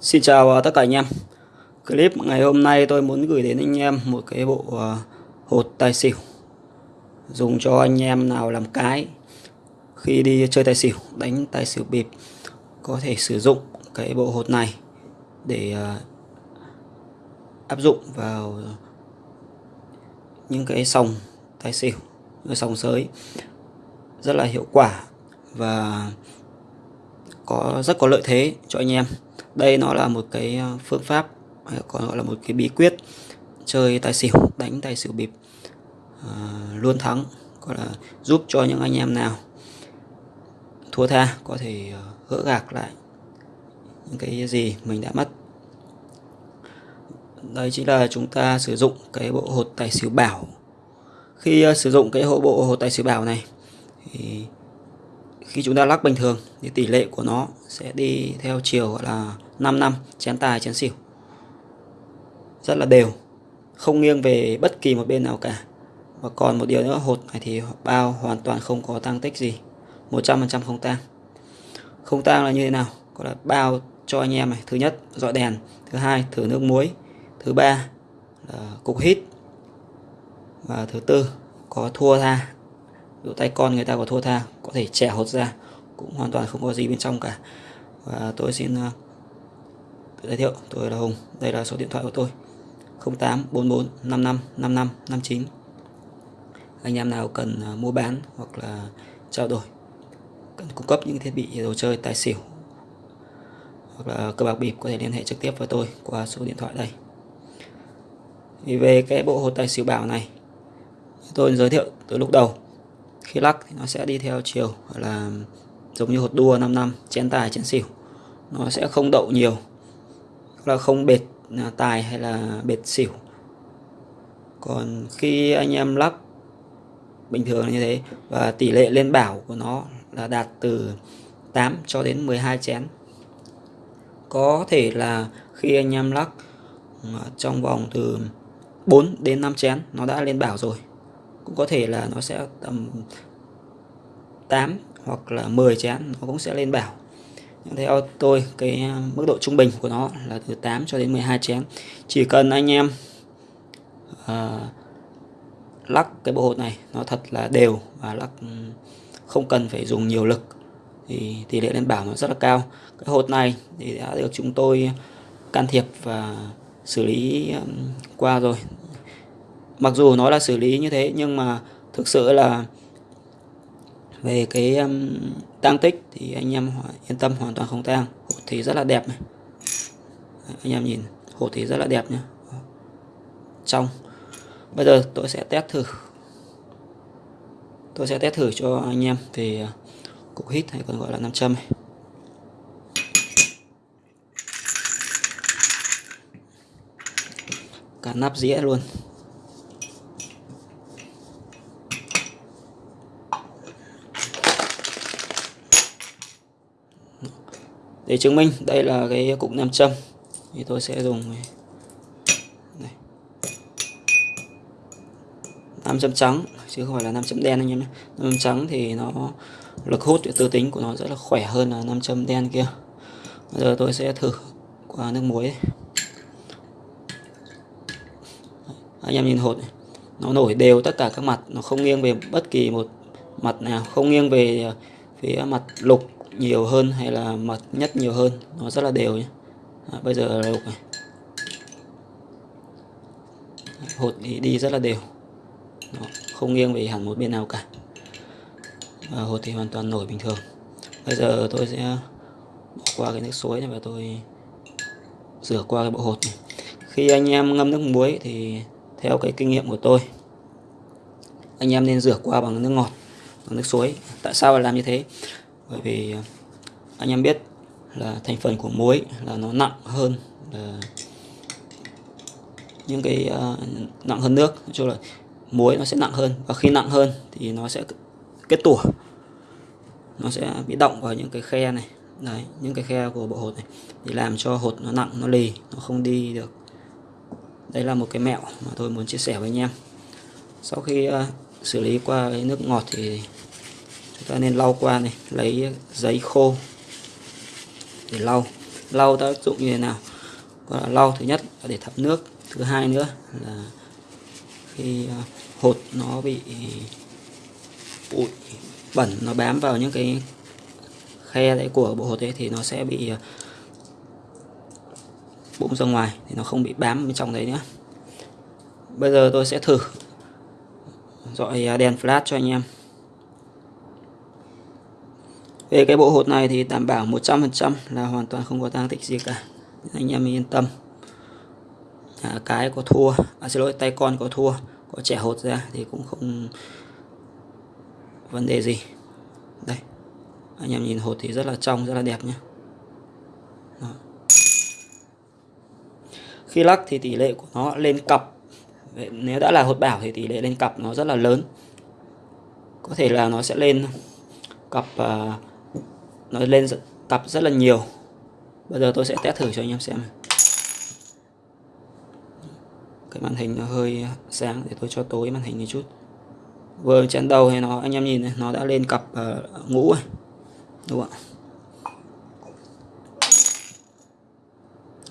Xin chào à, tất cả anh em. Clip ngày hôm nay tôi muốn gửi đến anh em một cái bộ à, hột tài xỉu. Dùng cho anh em nào làm cái Khi đi chơi tài xỉu, đánh tài xỉu bịp Có thể sử dụng cái bộ hột này Để à, áp dụng vào những cái sòng tài xỉu Sòng sới. Rất là hiệu quả Và có rất có lợi thế cho anh em đây nó là một cái ờ, phương pháp ờ, còn gọi là một cái bí quyết chơi tài xỉu đánh tài xỉu bịp à, luôn thắng gọi là giúp cho những anh em nào thua tha có thể gỡ gạc lại những cái gì mình đã mất. Đây chính là chúng ta sử dụng cái bộ hột tài xỉu bảo. Khi sử dụng cái hộ bộ hột tài xỉu bảo này thì khi chúng ta lắc bình thường thì tỷ lệ của nó sẽ đi theo chiều gọi là 5 năm, chén tài, chén xỉu. Rất là đều, không nghiêng về bất kỳ một bên nào cả. Và còn một điều nữa, hột này thì bao hoàn toàn không có tăng tích gì 100% không tang. Không tang là như thế nào? Gọi là bao cho anh em này, thứ nhất, dọi đèn, thứ hai, thử nước muối, thứ ba là cục hít, và thứ tư, có thua tha dụ tay con người ta có thua tha có thể trẻ hột ra cũng hoàn toàn không có gì bên trong cả. Và tôi xin uh, tự giới thiệu tôi là Hùng đây là số điện thoại của tôi. 0844 55 55 59 anh em nào cần uh, mua bán hoặc là trao đổi cần cung cấp những thiết bị đồ chơi tài xỉu hoặc là cờ bạc bịp có thể liên hệ trực tiếp với tôi qua số điện thoại đây. Thì về cái bộ hột tài xỉu bảo này tôi giới thiệu từ lúc đầu khi lắc thì nó sẽ đi theo chiều là giống như hột đua 5 năm, chén tài, chén xỉu. Nó sẽ không đậu nhiều là không bệt à, tài hay là bệt xỉu. Còn khi anh em lắc bình thường như thế, và tỷ lệ lên bảo của nó là đạt từ 8 cho đến 12 chén. Có thể là khi anh em lắc à, trong vòng từ 4 đến 5 chén, nó đã lên bảo rồi cũng có thể là nó sẽ tầm 8 hoặc là 10 chén nó cũng sẽ lên bảo nhưng theo tôi cái à, mức độ trung bình của nó là từ 8 cho đến 12 chén. Chỉ cần anh em uh, lắc cái bộ hột này nó thật là đều và lắc ừ, không cần phải dùng nhiều lực thì tỷ lệ lên bảo nó rất là cao. Cái hột này thì đã được chúng tôi can thiệp và xử lý ừ, qua rồi mặc dù nó là xử lý như thế nhưng mà thực sự là về cái um, tăng tích thì anh em yên tâm hoàn toàn không tang. Hột thì rất là đẹp này. Anh em nhìn hột thì rất là đẹp nhé trong bây giờ tôi sẽ test thử. Tôi sẽ test thử cho anh em về uh, cục hít hay còn gọi là nam châm này. cả nắp dĩa luôn. Để chứng minh, đây là cái cục nam châm thì tôi sẽ dùng này. nam châm trắng, chứ không phải là nam châm đen anh em nhé nam châm trắng thì nó lực hút tư tính của nó rất là khỏe hơn là nam châm đen kia bây giờ tôi sẽ thử qua nước muối anh em nhìn hột này. nó nổi đều tất cả các mặt, nó không nghiêng về bất kỳ một mặt nào, không nghiêng về à, phía mặt lục nhiều hơn hay là mật nhất nhiều hơn? Nó rất là đều nhé. À, bây giờ lục này hột thì đi rất là đều. Đó, không nghiêng về hẳn một bên nào cả. À, hột thì hoàn toàn nổi bình thường. Bây giờ tôi sẽ bỏ qua cái nước suối này và tôi rửa qua cái bộ hột này. Khi anh em ngâm nước muối thì theo cái kinh nghiệm của tôi anh em nên rửa qua bằng nước ngọt bằng nước suối. Tại sao lại làm như thế? Bởi vì à, anh em biết là thành phần của muối là nó nặng hơn là những cái uh, nặng hơn nước. Nói chung là muối nó sẽ nặng hơn và khi nặng hơn thì nó sẽ kết tủa nó sẽ bị động vào những cái khe này. Đấy những cái khe của bộ hột này thì làm cho hột nó nặng nó lì nó không đi được. Đây là một cái mẹo mà tôi muốn chia sẻ với anh em. Sau khi uh, xử lý qua cái nước ngọt thì ta nên lau qua này, lấy giấy khô để lau. Lau tác dụng như thế nào? Gọi là lau thứ nhất là để thấm nước, thứ hai nữa là khi à, hột nó bị bụi, bẩn, nó bám vào những cái khe đấy của bộ hột đấy thì nó sẽ bị à, bụng ra ngoài thì nó không bị bám bên trong đấy nữa. Bây giờ tôi sẽ thử dọi đèn flash cho anh em về cái bộ hột này thì đảm bảo 100% là hoàn toàn không có tang tích gì cả. Anh em yên tâm. À, cái có thua. À, xin lỗi tay con có thua. Có trẻ hột ra thì cũng không vấn đề gì. Đây anh em nhìn hột thì rất là trong rất là đẹp nhé Đó. khi lắc thì tỷ lệ của nó lên cặp. Nếu đã là hột bảo thì tỷ lệ lên cặp nó rất là lớn. Có thể là nó sẽ lên cặp uh, nó lên cặp rất là nhiều. Bây giờ tôi sẽ test thử cho anh em xem cái màn hình nó hơi sáng để tôi cho tối màn hình một chút. Vừa chén đầu thì nó anh em nhìn này, nó đã lên cặp uh, ngũ rồi. Đúng không ạ?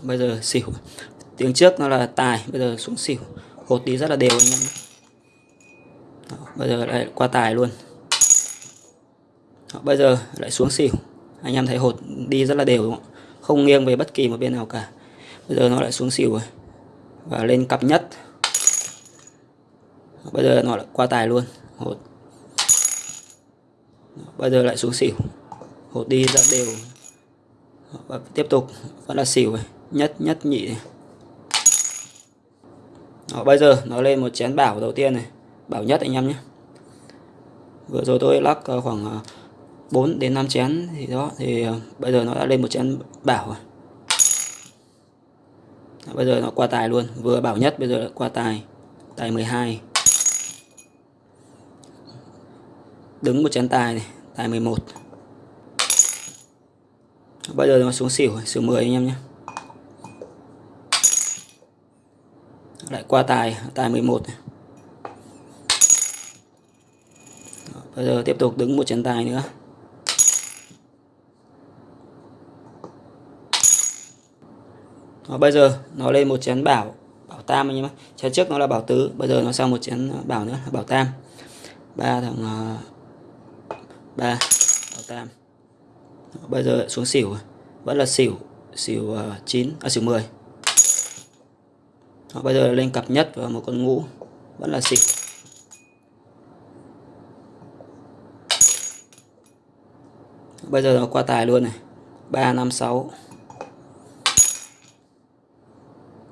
Bây giờ xỉu. Tiếng trước nó là tài bây giờ xuống xỉu. Hột đi rất là đều anh em Đó, bây giờ lại qua tài luôn bây giờ lại xuống xỉu. Anh em thấy hột đi rất là đều đúng không không nghiêng về bất kỳ một bên nào cả. Bây giờ nó lại xuống xỉu rồi. Và lên cặp nhất. Bây giờ nó lại qua tài luôn hột. Bây giờ lại xuống xỉu. Hột đi ra đều. Và tiếp tục vẫn là xỉu rồi. Nhất nhất nhị này. Đó, bây giờ nó lên một chén bảo đầu tiên này. Bảo nhất anh em nhé. Vừa rồi tôi lắc ờ, khoảng ờ, 4 đến 5 chén thì đó, thì ờ, bây giờ nó đã lên một chén bảo rồi. Bây giờ nó qua tài luôn, vừa bảo nhất, bây giờ lại qua tài tài 12 đứng một chén tài này, tài 11 bây giờ nó xuống xỉu xỉu 10 anh em nhé. Lại qua tài tài 11 này. bây giờ tiếp tục đứng một chén tài nữa. Đó, bây giờ nó lên một chén bảo bảo tam anh em chén trước nó là bảo tứ bây giờ nó sang một chén ờ, bảo nữa bảo tam. Ba thằng uh, ba bảo tam. Đó, bây giờ xuống xỉu vẫn là xỉu xỉu uh, 9 à xỉu 10 Đó, bây giờ lên cặp nhất và một con ngũ. Vẫn là xỉu. Bây giờ nó qua tài luôn này. Ba năm sáu.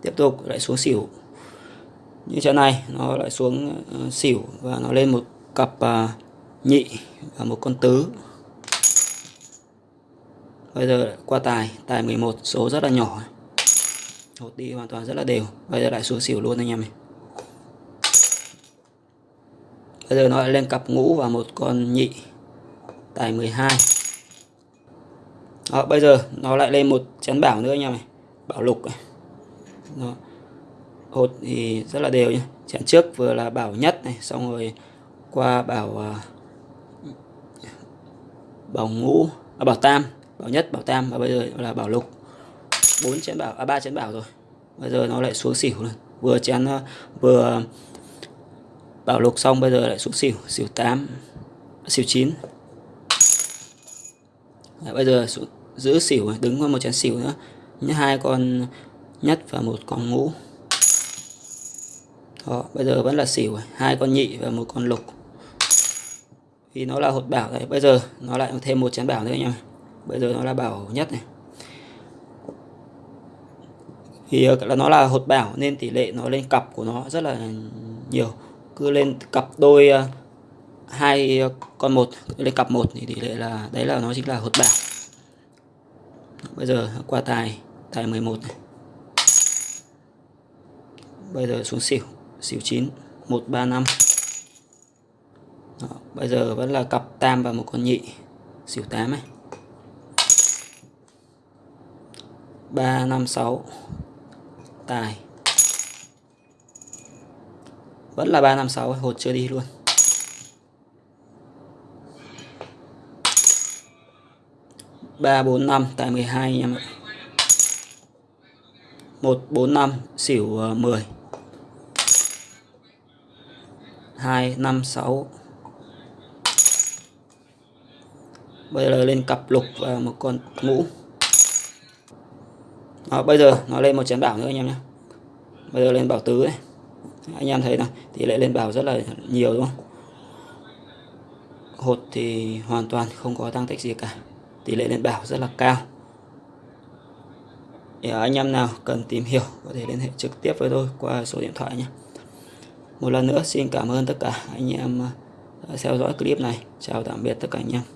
Tiếp tục lại xuống xỉu. Như trận này nó lại xuống uh, xỉu và nó lên một cặp uh, nhị và một con tứ. Bây giờ qua tài tài 11 số rất là nhỏ. Hột đi hoàn toàn rất là đều. Bây giờ lại xuống xỉu luôn anh em này bây giờ nó lại lên cặp ngũ và một con nhị. Tài 12 đó, bây giờ nó lại lên một chén bảo nữa anh em này bảo lục. này đó. hột thì rất là đều nhé chén trước vừa là bảo nhất này xong rồi qua bảo uh, bảo ngũ à, bảo tam bảo nhất bảo tam và bây giờ là bảo lục. Bốn chén bảo à ba chén bảo rồi. Bây giờ nó lại xuống xỉu luôn. Vừa chén uh, vừa bảo lục xong bây giờ lại xuống xỉu xỉu 8 xỉu 9 Đấy, bây giờ xuống, giữ xỉu đứng qua một chén xỉu nữa. Như hai con nhất và một con ngũ. Đó, bây giờ vẫn là xỉu à? hai con nhị và một con lục. Vì nó là hột bảo đấy. Bây giờ nó lại thêm một chén bảo nữa nha bây giờ nó là bảo nhất này. Thì ờ, là nó là hột bảo nên tỷ lệ nó lên cặp của nó rất là nhiều. Cứ lên cặp đôi ờ, hai ờ, con một lên cặp một thì tỷ lệ là, đấy là nó chính là hột bảo. Bây giờ qua tài tài 11 này bây giờ xuống xỉu xỉu 9 135 Đó, bây giờ vẫn là cặp tam và một con nhị. Xỉu 8 này 356 tài. Vẫn là 356 hột chưa đi luôn. Ba bốn năm tại 12 anh em ạ. 145 xỉu ờ, 2, 5, 6 bây giờ lên cặp lục và một con ngũ đó, bây giờ nó lên một chén bảo nữa anh em nhé. Bây giờ lên bảo tứ ấy. Anh em thấy là tỷ lệ lên bảo rất là nhiều đúng không? Hột thì hoàn toàn không có tăng tích gì cả. Tỷ lệ lên bảo rất là cao. Để à, anh em nào cần tìm hiểu có thể liên hệ trực tiếp với tôi qua số điện thoại nhé một lần nữa, xin cảm ơn tất cả anh em đã theo dõi clip này. Chào tạm biệt tất cả anh em.